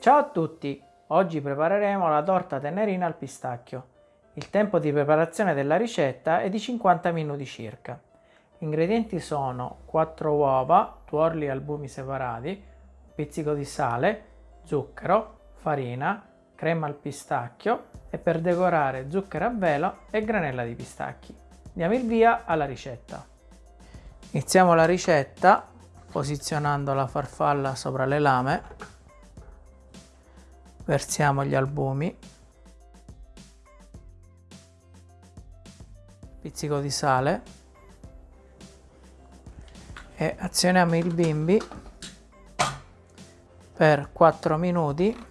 Ciao a tutti! Oggi prepareremo la torta tenerina al pistacchio. Il tempo di preparazione della ricetta è di 50 minuti circa. Gli ingredienti sono 4 uova, tuorli e albumi separati, un pizzico di sale, zucchero, farina, crema al pistacchio e per decorare zucchero a velo e granella di pistacchi. Diamo il via alla ricetta. Iniziamo la ricetta posizionando la farfalla sopra le lame versiamo gli albumi. Pizzico di sale. E azioniamo il bimbi per 4 minuti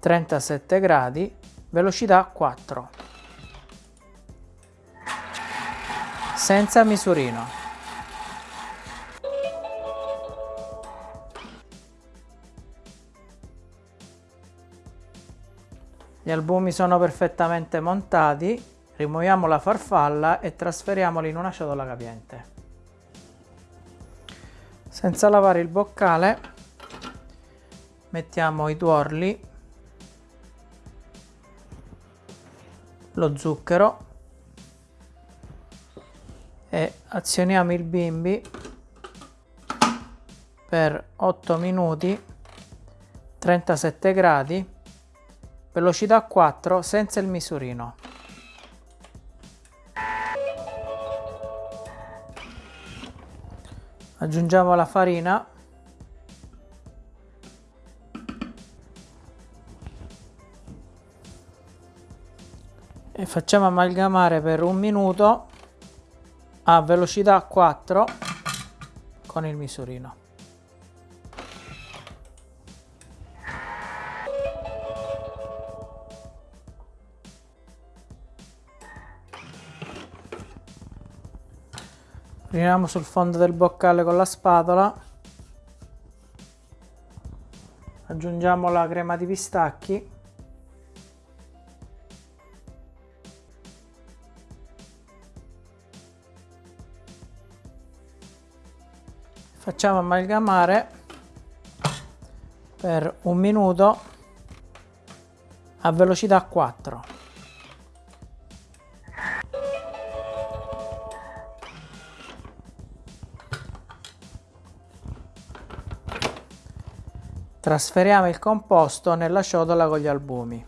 37 gradi velocità 4 senza misurino Gli albumi sono perfettamente montati, rimuoviamo la farfalla e trasferiamoli in una ciotola capiente. Senza lavare il boccale mettiamo i tuorli, lo zucchero e azioniamo il bimbi per 8 minuti 37 gradi velocità 4 senza il misurino. Aggiungiamo la farina. E facciamo amalgamare per un minuto a velocità 4 con il misurino. Riuniamo sul fondo del boccale con la spatola. Aggiungiamo la crema di pistacchi. Facciamo amalgamare per un minuto a velocità 4. Trasferiamo il composto nella ciotola con gli albumi.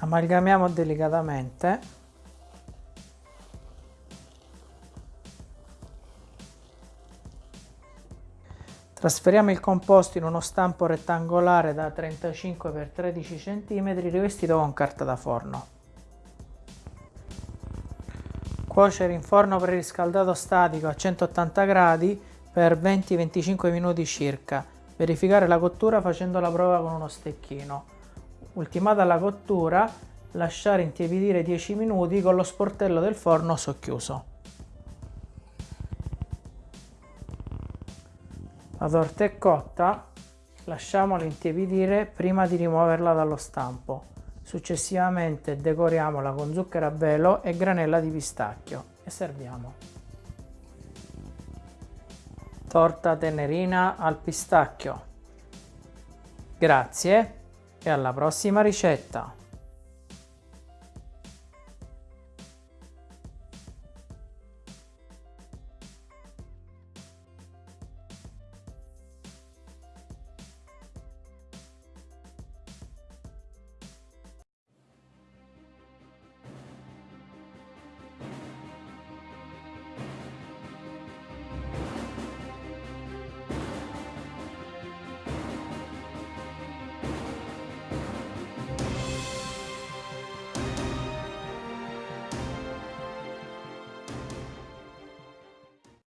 Amalgamiamo delicatamente Trasferiamo il composto in uno stampo rettangolare da 35 x 13 cm rivestito con carta da forno. Cuocere in forno preriscaldato statico a 180 gradi per 20-25 minuti circa. Verificare la cottura facendo la prova con uno stecchino. Ultimata la cottura, lasciare intiepidire 10 minuti con lo sportello del forno socchiuso. La torta è cotta, lasciamola intiepidire prima di rimuoverla dallo stampo. Successivamente decoriamola con zucchero a velo e granella di pistacchio e serviamo. Torta tenerina al pistacchio. Grazie e alla prossima ricetta!